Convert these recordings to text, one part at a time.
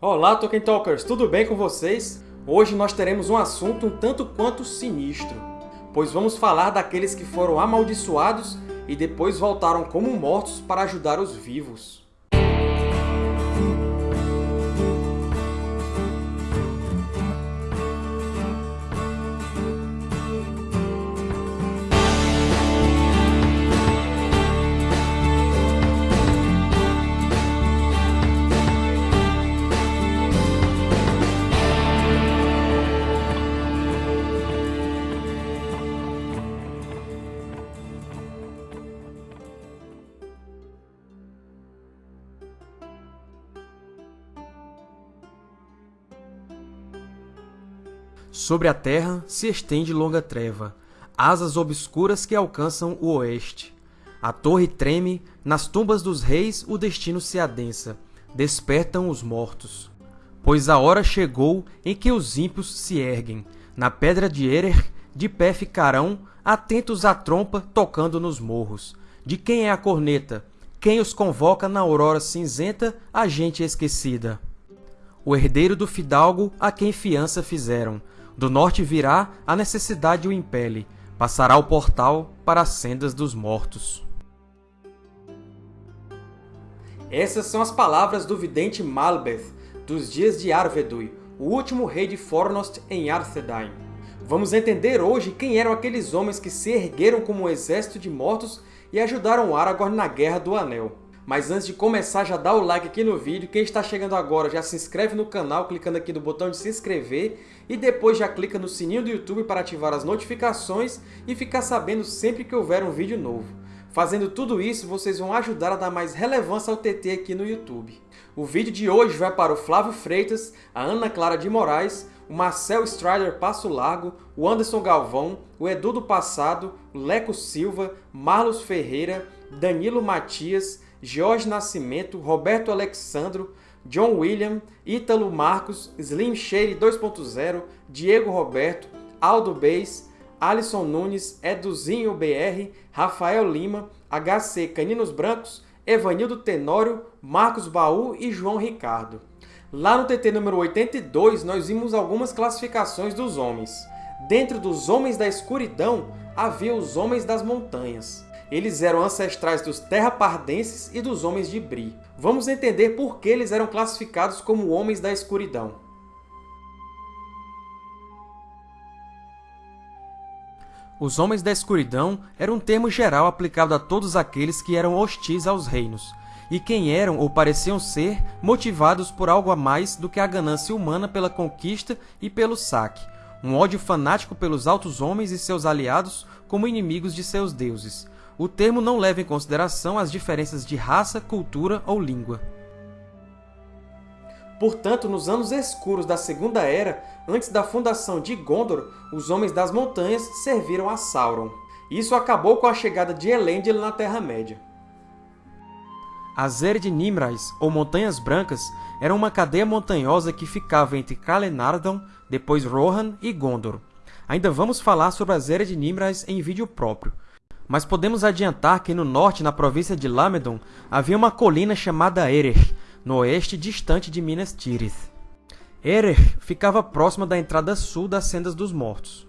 Olá, Tolkien Talkers! Tudo bem com vocês? Hoje nós teremos um assunto um tanto quanto sinistro, pois vamos falar daqueles que foram amaldiçoados e depois voltaram como mortos para ajudar os vivos. Sobre a terra se estende longa treva, asas obscuras que alcançam o oeste. A torre treme, nas tumbas dos reis o destino se adensa, despertam os mortos. Pois a hora chegou em que os ímpios se erguem, na pedra de Erer, de pé ficarão, atentos à trompa tocando nos morros. De quem é a corneta? Quem os convoca na aurora cinzenta, a gente esquecida? O herdeiro do fidalgo a quem fiança fizeram, do norte virá, a necessidade o impele, passará o portal para as sendas dos mortos. Essas são as palavras do vidente Malbeth, dos dias de Arvedui, o último rei de Fornost em Arthedain. Vamos entender hoje quem eram aqueles homens que se ergueram como um exército de mortos e ajudaram Aragorn na Guerra do Anel. Mas antes de começar, já dá o like aqui no vídeo. Quem está chegando agora já se inscreve no canal clicando aqui no botão de se inscrever e depois já clica no sininho do YouTube para ativar as notificações e ficar sabendo sempre que houver um vídeo novo. Fazendo tudo isso, vocês vão ajudar a dar mais relevância ao TT aqui no YouTube. O vídeo de hoje vai para o Flávio Freitas, a Ana Clara de Moraes, o Marcel Strider Passo Largo, o Anderson Galvão, o Edu do Passado, o Leco Silva, Marlos Ferreira, Danilo Matias, Jorge Nascimento, Roberto Alexandro, John William, Ítalo Marcos, Slim Shady 2.0, Diego Roberto, Aldo Beis, Alisson Nunes, Eduzinho BR, Rafael Lima, HC Caninos Brancos, Evanildo Tenório, Marcos Baú e João Ricardo. Lá no TT número 82, nós vimos algumas classificações dos homens. Dentro dos Homens da Escuridão, havia os Homens das Montanhas. Eles eram ancestrais dos Terrapardenses e dos Homens de Bri. Vamos entender por que eles eram classificados como Homens da Escuridão. Os Homens da Escuridão era um termo geral aplicado a todos aqueles que eram hostis aos reinos, e quem eram ou pareciam ser motivados por algo a mais do que a ganância humana pela conquista e pelo saque, um ódio fanático pelos altos homens e seus aliados como inimigos de seus deuses, o termo não leva em consideração as diferenças de raça, cultura ou língua. Portanto, nos anos escuros da Segunda Era, antes da fundação de Gondor, os Homens das Montanhas serviram a Sauron. Isso acabou com a chegada de Elendil na Terra-média. As Ered Nimrais, ou Montanhas Brancas, eram uma cadeia montanhosa que ficava entre Calenardon, depois Rohan e Gondor. Ainda vamos falar sobre as Ered Nimrais em vídeo próprio, mas podemos adiantar que no norte, na província de Lamedon, havia uma colina chamada Erer, no oeste distante de Minas Tirith. Erer ficava próxima da entrada sul das Sendas dos Mortos.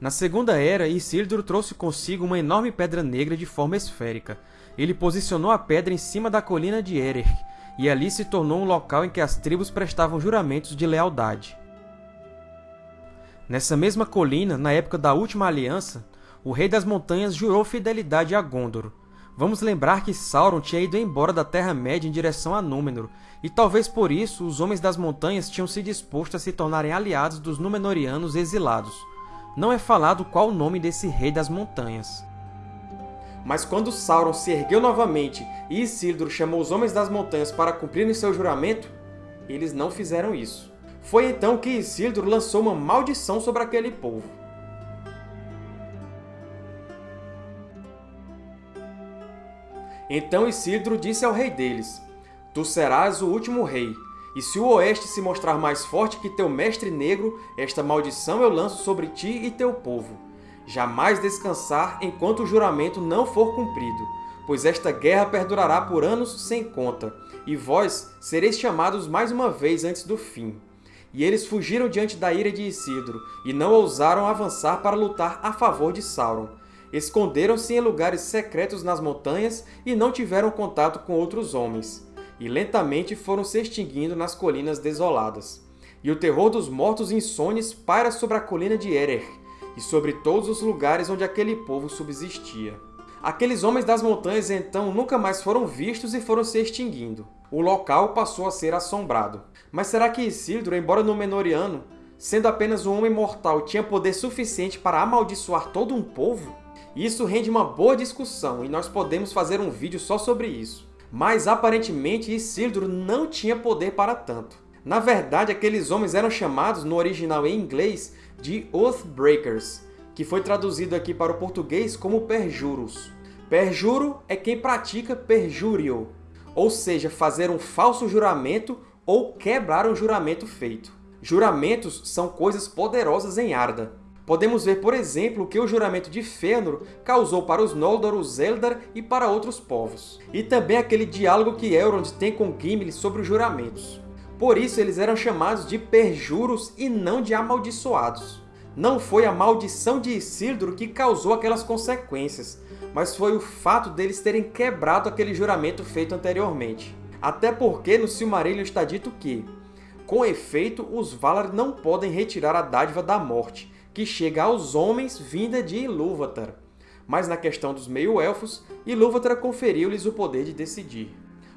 Na Segunda Era, Isildur trouxe consigo uma enorme pedra negra de forma esférica. Ele posicionou a pedra em cima da colina de Erer, e ali se tornou um local em que as tribos prestavam juramentos de lealdade. Nessa mesma colina, na época da Última Aliança, o Rei das Montanhas jurou fidelidade a Gondor. Vamos lembrar que Sauron tinha ido embora da Terra-média em direção a Númenor, e talvez por isso os Homens das Montanhas tinham se disposto a se tornarem aliados dos Númenóreanos exilados. Não é falado qual o nome desse Rei das Montanhas. Mas quando Sauron se ergueu novamente e Isildur chamou os Homens das Montanhas para cumprirem seu juramento, eles não fizeram isso. Foi então que Isildur lançou uma maldição sobre aquele povo. Então Isildur disse ao rei deles, Tu serás o último rei, e se o oeste se mostrar mais forte que teu mestre negro, esta maldição eu lanço sobre ti e teu povo. Jamais descansar enquanto o juramento não for cumprido, pois esta guerra perdurará por anos sem conta, e vós sereis chamados mais uma vez antes do fim. E eles fugiram diante da ira de Isildur, e não ousaram avançar para lutar a favor de Sauron. Esconderam-se em lugares secretos nas montanhas e não tiveram contato com outros homens. E lentamente foram se extinguindo nas colinas desoladas. E o terror dos mortos insones paira sobre a colina de Erer, e sobre todos os lugares onde aquele povo subsistia. Aqueles homens das montanhas, então, nunca mais foram vistos e foram se extinguindo. O local passou a ser assombrado. Mas será que Isildur, embora Númenoriano, sendo apenas um homem mortal, tinha poder suficiente para amaldiçoar todo um povo? Isso rende uma boa discussão, e nós podemos fazer um vídeo só sobre isso. Mas, aparentemente, Isildur não tinha poder para tanto. Na verdade, aqueles homens eram chamados, no original em inglês, de Oathbreakers, que foi traduzido aqui para o português como perjuros. Perjuro é quem pratica perjúrio, ou seja, fazer um falso juramento ou quebrar um juramento feito. Juramentos são coisas poderosas em Arda. Podemos ver, por exemplo, o que o juramento de Fëanor causou para os Noldor, os Eldar e para outros povos. E também aquele diálogo que Elrond tem com Gimli sobre os juramentos. Por isso eles eram chamados de perjuros e não de amaldiçoados. Não foi a maldição de Isildur que causou aquelas consequências, mas foi o fato deles terem quebrado aquele juramento feito anteriormente. Até porque no Silmarillion está dito que, com efeito, os Valar não podem retirar a dádiva da morte, que chega aos homens vinda de Ilúvatar. Mas na questão dos meio-elfos, Ilúvatar conferiu-lhes o poder de decidir.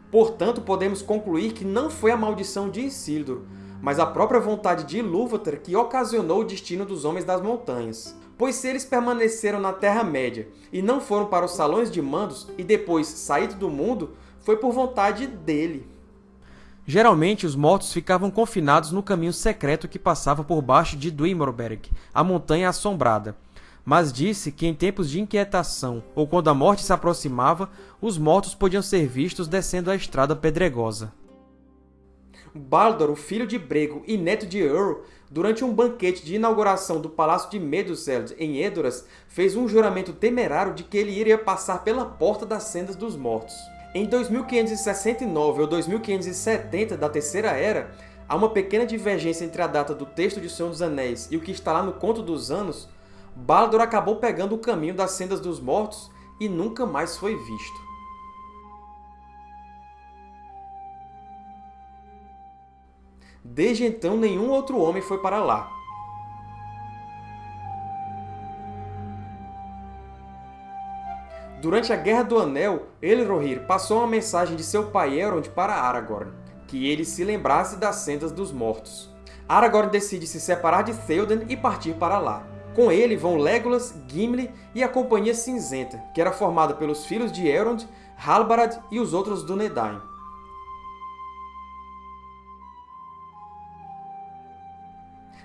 Portanto, podemos concluir que não foi a maldição de Isildur, mas a própria vontade de Ilúvatar que ocasionou o destino dos Homens das Montanhas. Pois se eles permaneceram na Terra-média e não foram para os Salões de Mandos e depois saído do mundo, foi por vontade dele. Geralmente, os mortos ficavam confinados no caminho secreto que passava por baixo de Duimorberg, a Montanha Assombrada. Mas disse que em tempos de inquietação ou quando a morte se aproximava, os mortos podiam ser vistos descendo a estrada pedregosa. Baldur, o filho de Brego e neto de Ur, durante um banquete de inauguração do Palácio de Meduseld, em Edoras, fez um juramento temerário de que ele iria passar pela Porta das Sendas dos Mortos. Em 2569 ou 2570 da Terceira Era, há uma pequena divergência entre a data do texto de Senhor dos Anéis e o que está lá no Conto dos Anos, Baldur acabou pegando o caminho das Sendas dos Mortos e nunca mais foi visto. Desde então, nenhum outro homem foi para lá. Durante a Guerra do Anel, Elrohir passou uma mensagem de seu pai Elrond para Aragorn, que ele se lembrasse das Sendas dos Mortos. Aragorn decide se separar de Theoden e partir para lá. Com ele vão Legolas, Gimli e a Companhia Cinzenta, que era formada pelos filhos de Elrond, Halbarad e os outros Dúnedain.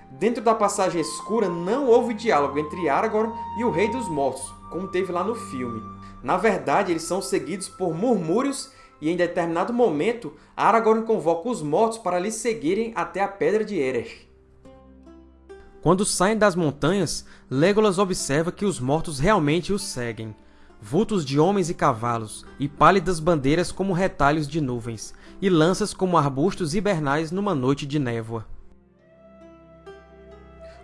Dentro da Passagem Escura não houve diálogo entre Aragorn e o Rei dos Mortos, como teve lá no filme. Na verdade, eles são seguidos por murmúrios e, em determinado momento, Aragorn convoca os mortos para lhe seguirem até a Pedra de Erer. Quando saem das montanhas, Legolas observa que os mortos realmente os seguem. Vultos de homens e cavalos, e pálidas bandeiras como retalhos de nuvens, e lanças como arbustos hibernais numa noite de névoa.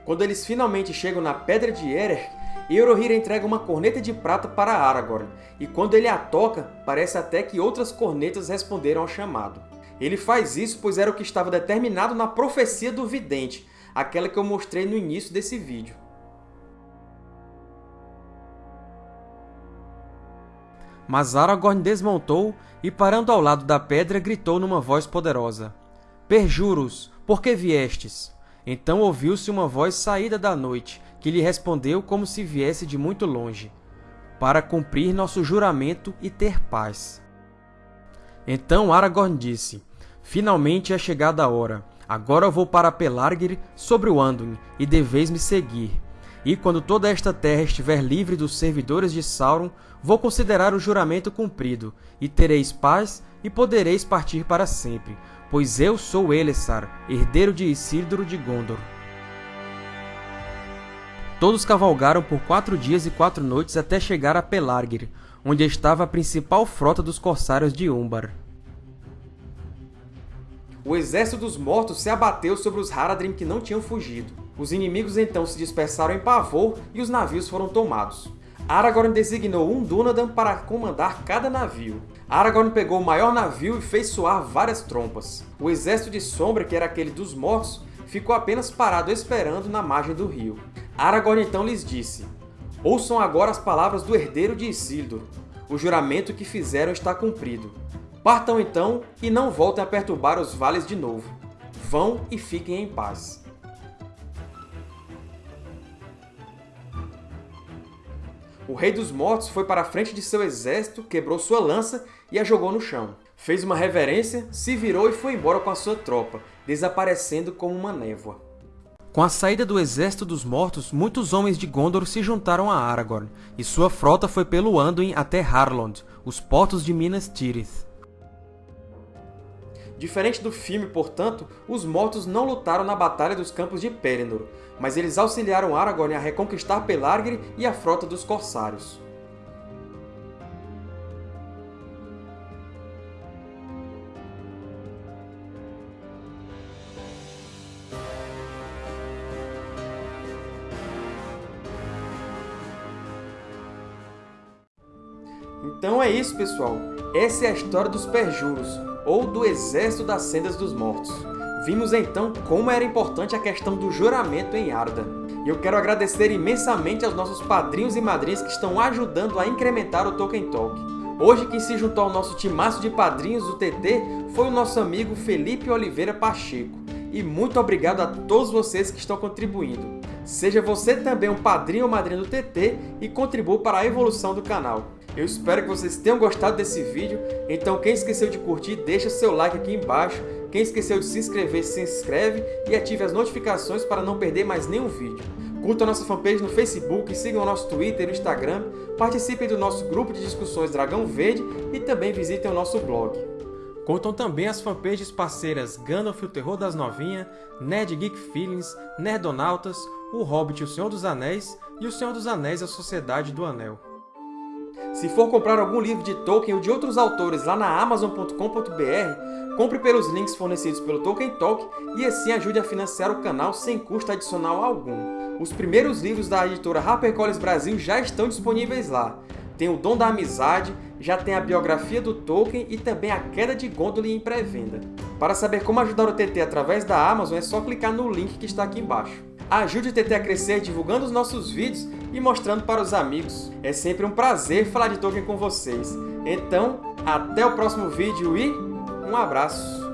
Quando eles finalmente chegam na Pedra de Erer, Eurohir entrega uma corneta de prata para Aragorn, e quando ele a toca, parece até que outras cornetas responderam ao chamado. Ele faz isso pois era o que estava determinado na profecia do vidente, aquela que eu mostrei no início desse vídeo. Mas Aragorn desmontou e, parando ao lado da pedra, gritou numa voz poderosa. Perjuros, por que viestes? Então ouviu-se uma voz saída da noite, que lhe respondeu como se viesse de muito longe, para cumprir nosso juramento e ter paz. Então Aragorn disse, Finalmente é chegada a hora. Agora vou para Pelargir sobre o Anduin, e deveis me seguir. E quando toda esta terra estiver livre dos servidores de Sauron, vou considerar o juramento cumprido, e tereis paz e podereis partir para sempre, pois eu sou Elessar, herdeiro de Isildur de Gondor. Todos cavalgaram por quatro dias e quatro noites até chegar a Pelargir, onde estava a principal frota dos corsários de Umbar. o exército dos mortos se abateu sobre os Haradrim que não tinham fugido. Os inimigos então se dispersaram em pavor e os navios foram tomados. Aragorn designou um Dúnadan para comandar cada navio. Aragorn pegou o maior navio e fez soar várias trompas. O exército de Sombra, que era aquele dos mortos, ficou apenas parado esperando na margem do rio. Aragorn então lhes disse, Ouçam agora as palavras do herdeiro de Isildur. O juramento que fizeram está cumprido. Partam então e não voltem a perturbar os vales de novo. Vão e fiquem em paz. O Rei dos Mortos foi para a frente de seu exército, quebrou sua lança e a jogou no chão. Fez uma reverência, se virou e foi embora com a sua tropa, desaparecendo como uma névoa. Com a saída do Exército dos Mortos, muitos homens de Gondor se juntaram a Aragorn, e sua frota foi pelo Anduin até Harlond, os portos de Minas Tirith. Diferente do filme, portanto, os Mortos não lutaram na Batalha dos Campos de Pelennor, mas eles auxiliaram Aragorn a reconquistar Pelargir e a frota dos Corsários. Então é isso, pessoal! Essa é a história dos Perjuros, ou do Exército das Sendas dos Mortos. Vimos então como era importante a questão do juramento em Arda. E eu quero agradecer imensamente aos nossos padrinhos e madrinhas que estão ajudando a incrementar o Tolkien Talk. Hoje quem se juntou ao nosso timaço de padrinhos do TT foi o nosso amigo Felipe Oliveira Pacheco. E muito obrigado a todos vocês que estão contribuindo. Seja você também um padrinho ou madrinha do TT e contribua para a evolução do canal. Eu espero que vocês tenham gostado desse vídeo, então quem esqueceu de curtir, deixa seu like aqui embaixo, quem esqueceu de se inscrever, se inscreve e ative as notificações para não perder mais nenhum vídeo. Curtam a nossa fanpage no Facebook, sigam o nosso Twitter e Instagram, participem do nosso grupo de discussões Dragão Verde e também visitem o nosso blog. Contam também as fanpages parceiras Gandalf o Terror das Novinhas, Nerd Geek Feelings, Nerdonautas, O Hobbit e o Senhor dos Anéis e o Senhor dos Anéis a Sociedade do Anel. Se for comprar algum livro de Tolkien ou de outros autores lá na Amazon.com.br, compre pelos links fornecidos pelo Tolkien Talk e assim ajude a financiar o canal sem custo adicional algum. Os primeiros livros da editora HarperCollins Brasil já estão disponíveis lá. Tem O Dom da Amizade, já tem a biografia do Tolkien e também A Queda de Gondolin em pré-venda. Para saber como ajudar o TT através da Amazon, é só clicar no link que está aqui embaixo. Ajude o TT a crescer divulgando os nossos vídeos e mostrando para os amigos. É sempre um prazer falar de Tolkien com vocês. Então, até o próximo vídeo e um abraço!